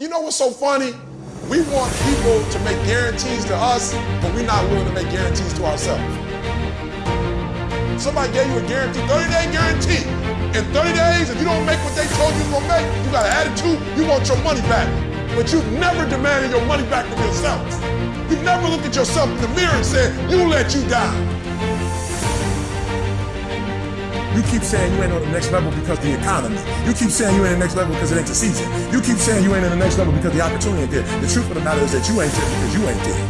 You know what's so funny? We want people to make guarantees to us, but we're not willing to make guarantees to ourselves. Somebody gave you a guarantee, 30 day guarantee. In 30 days, if you don't make what they told you you're gonna make, you got an attitude, you want your money back. But you've never demanded your money back from yourself. You've never looked at yourself in the mirror and said, you let you down. You keep saying you ain't on the next level because the economy. You keep saying you ain't on the next level because it ain't the season. You keep saying you ain't in the next level because the opportunity ain't there. The truth of the matter is that you ain't there because you ain't there.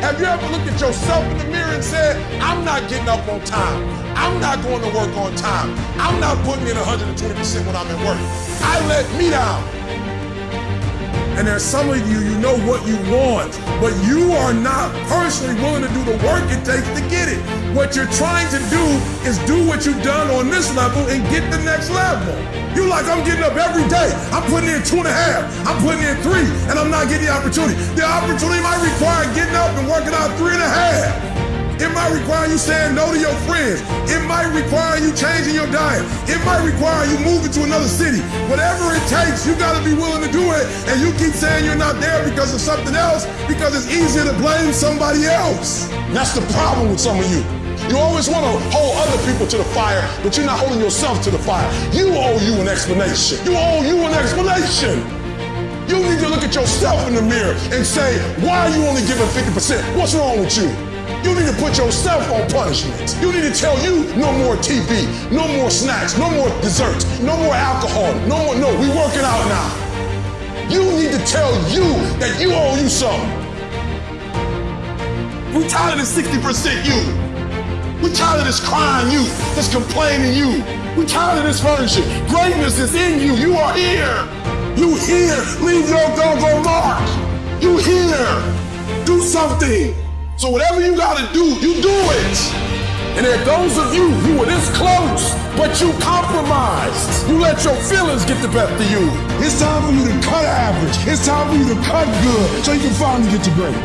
Have you ever looked at yourself in the mirror and said, I'm not getting up on time. I'm not going to work on time. I'm not putting in 120% when I'm at work. I let me down. And there's some of you, you know what you want, but you are not personally willing to do the work it takes to get it. What you're trying to do is do what you've done on this level and get the next level. You like, I'm getting up every day. I'm putting in two and a half. I'm putting in three, and I'm not getting the opportunity. The opportunity might require getting up and working out three and a half. Might require you saying no to your friends. It might require you changing your diet. It might require you moving to another city. Whatever it takes, you got to be willing to do it. And you keep saying you're not there because of something else because it's easier to blame somebody else. That's the problem with some of you. You always want to hold other people to the fire, but you're not holding yourself to the fire. You owe you an explanation. You owe you an explanation. You need to look at yourself in the mirror and say, why are you only giving 50%? What's wrong with you? You need to put yourself on punishment. You need to tell you no more TV, no more snacks, no more desserts, no more alcohol, no more, no, we working out now. You need to tell you that you owe you something. We tired of this 60% you. We tired of this crying you, this complaining you. We tired of this version. Greatness is in you. You are here. You here. Leave your doggone mark. You here. Do something. So whatever you gotta do, you do it. And there those of you who were this close, but you compromised. You let your feelings get the best of you. It's time for you to cut average. It's time for you to cut good so you can finally get to great.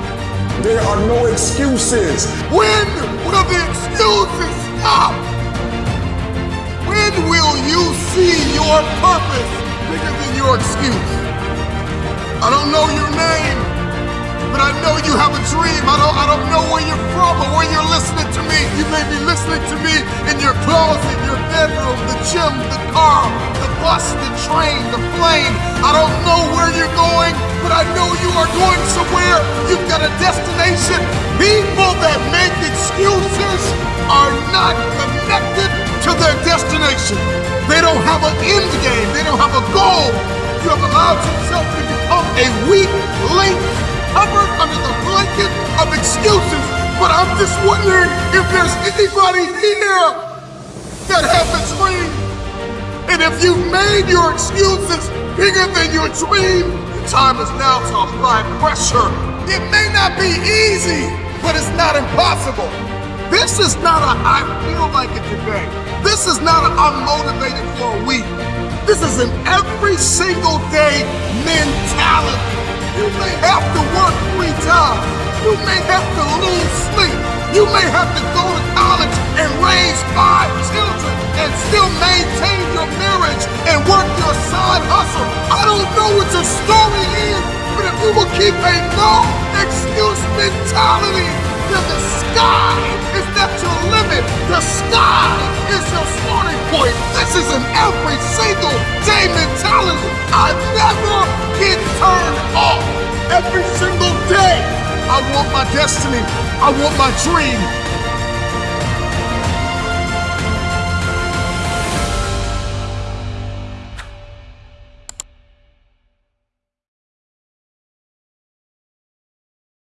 There are no excuses. When will the excuses stop? When will you see your purpose bigger than your excuse? I don't know your name but I know you have a dream. I don't, I don't know where you're from or where you're listening to me. You may be listening to me in your closet, your bedroom, the gym, the car, the bus, the train, the plane. I don't know where you're going, but I know you are going somewhere. You've got a destination. People that make excuses are not connected to their destination. They don't have an end game. They don't have a goal. You have allowed yourself to become a weak link covered under the blanket of excuses. But I'm just wondering if there's anybody here that has a dream. And if you've made your excuses bigger than your dream, the time is now to apply pressure. It may not be easy, but it's not impossible. This is not a I feel like it today. This is not I'm motivated for a week. This is an every single day mentality. You may You may have to lose sleep. You may have to go to college and raise five children and still maintain your marriage and work your side hustle. I don't know what your story is, but if you will keep a no excuse mentality, then the sky is not your limit. The sky is your starting point. This is an every single day mentality. I never get turned off every single day. I want my destiny. I want my dream.